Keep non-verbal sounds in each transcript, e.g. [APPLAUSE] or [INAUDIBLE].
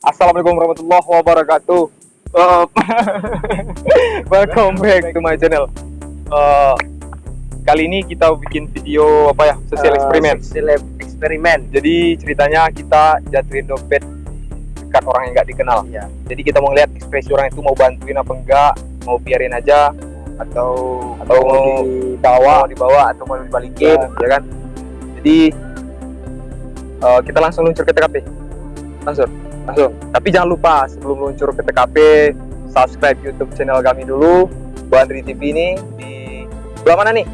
Assalamualaikum warahmatullahi wabarakatuh. Uh, [LAUGHS] welcome back to my channel. Uh, kali ini kita bikin video apa ya? Sosial Eh, eksperimen. Sosial eksperimen. Jadi ceritanya kita jatuhin dompet dekat orang yang nggak dikenal. Iya. Jadi kita mau lihat ekspresi orang itu mau bantuin apa enggak, mau biarin aja Atau atau mau dibawa, mau dibawa atau mau dibalikin, ya kan? Jadi uh, kita langsung luncur ke TKP. Langsung, langsung. Tapi jangan lupa sebelum luncur ke TKP, subscribe YouTube channel kami dulu, Bandri TV ini di sebelah mana nih?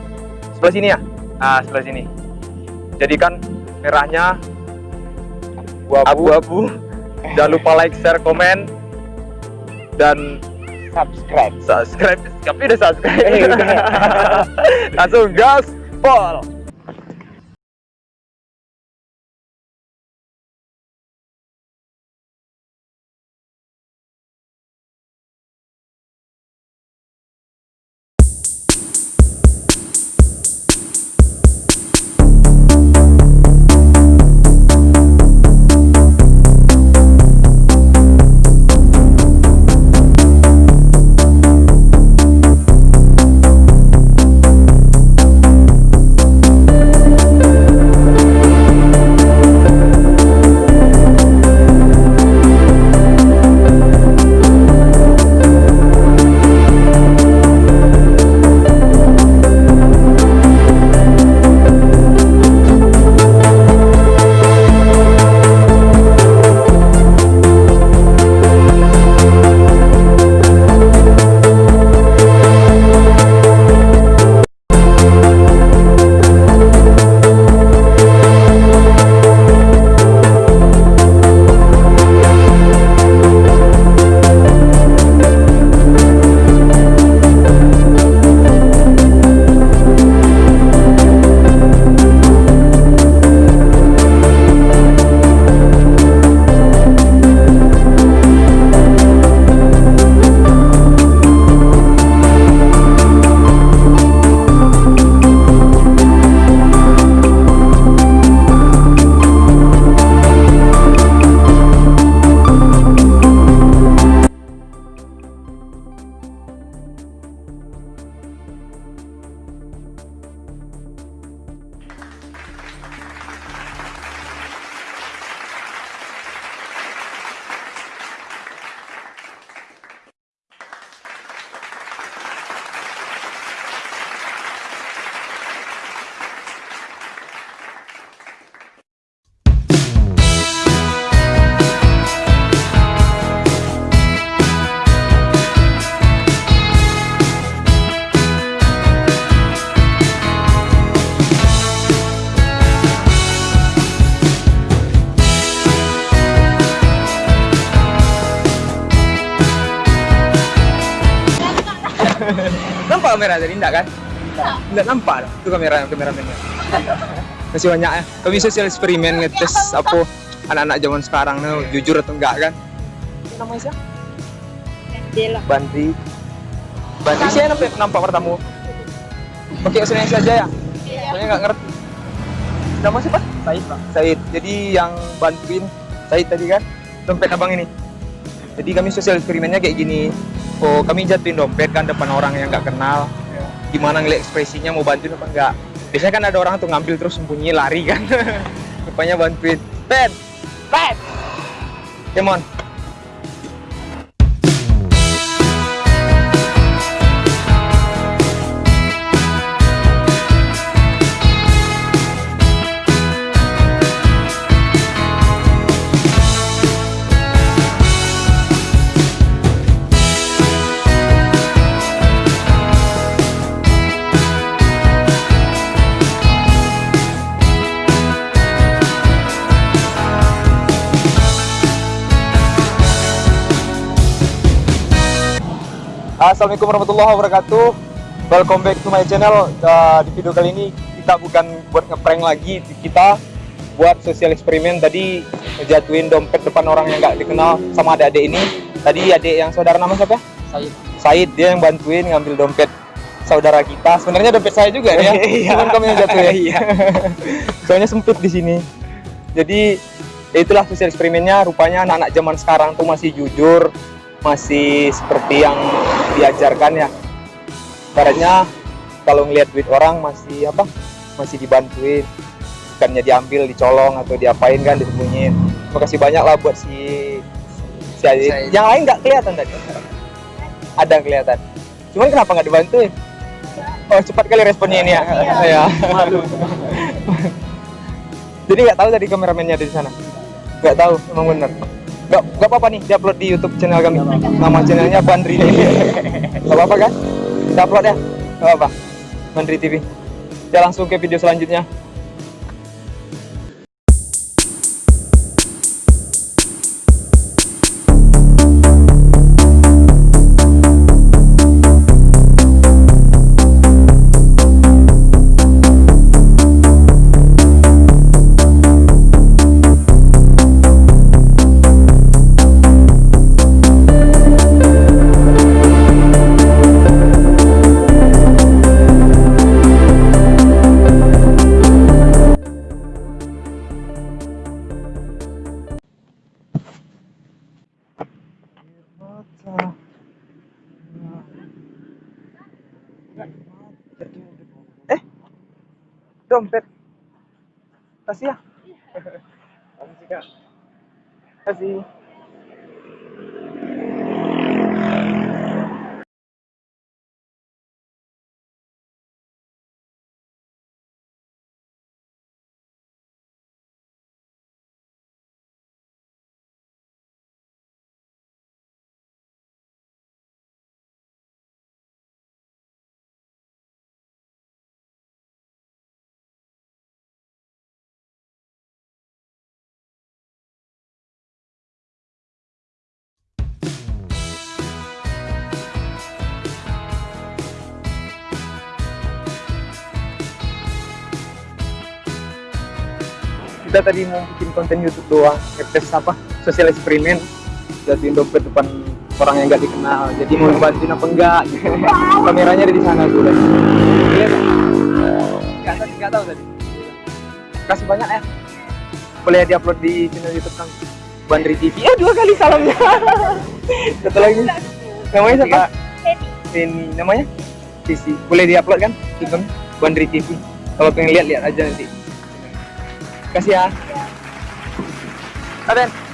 Sebelah sini ya? Nah, sebelah sini. Jadi kan merahnya abu-abu. jangan lupa like, share, komen, dan subscribe. subscribe. Tapi udah subscribe. Eh. [LAUGHS] Langsung gas, pol. Kamera tadi enggak kan? Enggak nampak dah. Itu kamera kameramennya. Masih banyak ya. Kami sosial eksperimen ngetes apa anak-anak zaman sekarang nih jujur atau enggak kan? Namanya siapa? Dela. Bandri. Bandri sih nampak, nampak pertama. Pakai bahasa Indonesia aja ya? Soalnya nggak ngerti. Nama siapa? Said pak. Said. Jadi yang bantuin Said tadi kan dompet abang ini. Jadi kami sosial eksperimennya kayak gini. Oh kami jatuhin dompet kan depan orang yang nggak kenal. Gimana ngeliat ekspresinya mau bantuin apa enggak? Biasanya kan ada orang tuh ngambil terus sembunyi lari kan. [LAUGHS] Rupanya bantuin. Pen, pen. Come Assalamualaikum warahmatullahi wabarakatuh. Welcome back to my channel. Uh, di video kali ini kita bukan buat ngeprank lagi, kita buat sosial eksperimen. Tadi jatuhin dompet depan orang yang nggak dikenal sama adik-adik ini. Tadi adik yang saudara nama siapa? Said. Said dia yang bantuin ngambil dompet saudara kita. Sebenarnya dompet saya juga nih ya. [LAUGHS] Iya. Cuman kami yang jatuh [LAUGHS] ya. [LAUGHS] Soalnya sempit di sini. Jadi ya itulah sosial eksperimennya rupanya anak-anak zaman sekarang tuh masih jujur masih seperti yang diajarkan ya Ibaratnya kalau ngelihat duit orang masih apa masih dibantuin. Bukannya diambil dicolong atau diapain kan disembunyiin. Terima kasih banyak lah buat si si. Saya- yang lain nggak kelihatan tadi? Ada yang kelihatan. Cuman kenapa nggak dibantuin? Oh cepat kali responnya ini ya. Ya jadi nggak tahu tadi kameramennya ada di sana? Nggak tahu emang bener nggak nggak apa-apa nih diupload di YouTube channel kami. Nama channelnya Bandri nggak [LAUGHS] apa-apa kan? Kita upload ya nggak apa-apa. Bandri TV kita langsung ke video selanjutnya eh dompet. Kasih ya. Kasih kasih kita tadi mau bikin konten YouTube doang ngetes apa sosial eksperimen. Jadiin dompet depan orang yang nggak dikenal jadi mau bantuin apa enggak gitu. Kameranya ada di sana tuh Dan. Lihat ya? nggak tadi nggak tahu tadi. Kasih banyak ya boleh diupload di channel YouTube kami Bandri TV eh dua kali salamnya. [LAUGHS] Satu lagi. Namanya siapa? Ini namanya? Sisi boleh diupload kan? Kami Bandri TV kalau pengen lihat lihat aja nanti kasih ya. Aden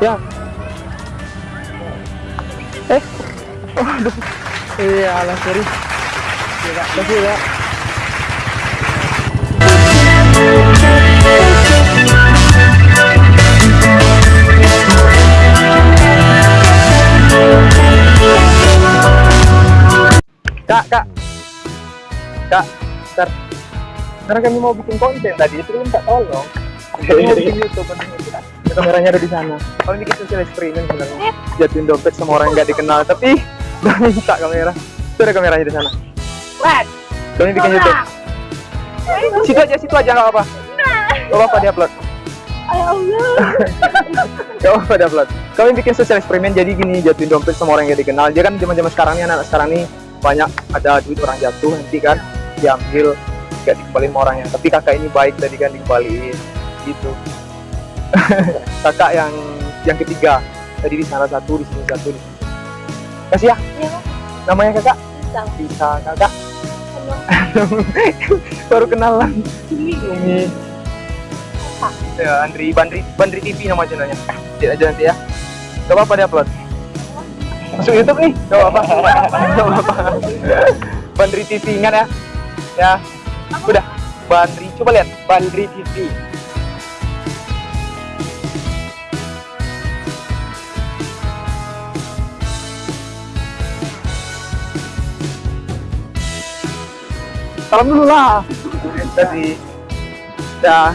ya. Eh. Aduh iya lah sorry. Terima kasih ya Kak, kak, kak, ntar. Karena kami mau bikin konten tadi, itu kan tak tolong. Kami mau bikin YouTube, kameranya ada di sana. Kami bikin social experiment sebenarnya. Jatuhin dompet sama orang yang nggak dikenal, tapi [LAUGHS] udah minta kamera. Itu ada kameranya di sana. What? Kami bikin YouTube. Situ aja, situ aja nggak apa-apa. Nggak apa-apa di upload. Ya Allah. [LAUGHS] Gak apa di upload. Kami bikin social eksperimen jadi gini, jatuhin dompet sama orang yang gak dikenal. Dia kan zaman-zaman sekarang nih, anak sekarang nih banyak ada duit orang jatuh nanti kan diambil gak dikembaliin sama orangnya. Tapi kakak ini baik tadi kan dikembaliin gitu. [LAUGHS] kakak yang yang ketiga. Tadi di sana satu, di sini satu, sini. Kasih ya. Iya, Namanya kakak? Bisa. bisa kakak. [LAUGHS] Baru kenalan. Ini. Ya Andri Bandri Bandri TV nama channelnya. Lihat aja nanti ya. Gak apa-apa dia upload. Masuk YouTube nih. Gak apa-apa. [LAUGHS] Gak apa-apa. Bandri TV ingat ya. Ya. Udah. Bandri coba lihat. Bandri TV salam dulu lah. Tadi. Dah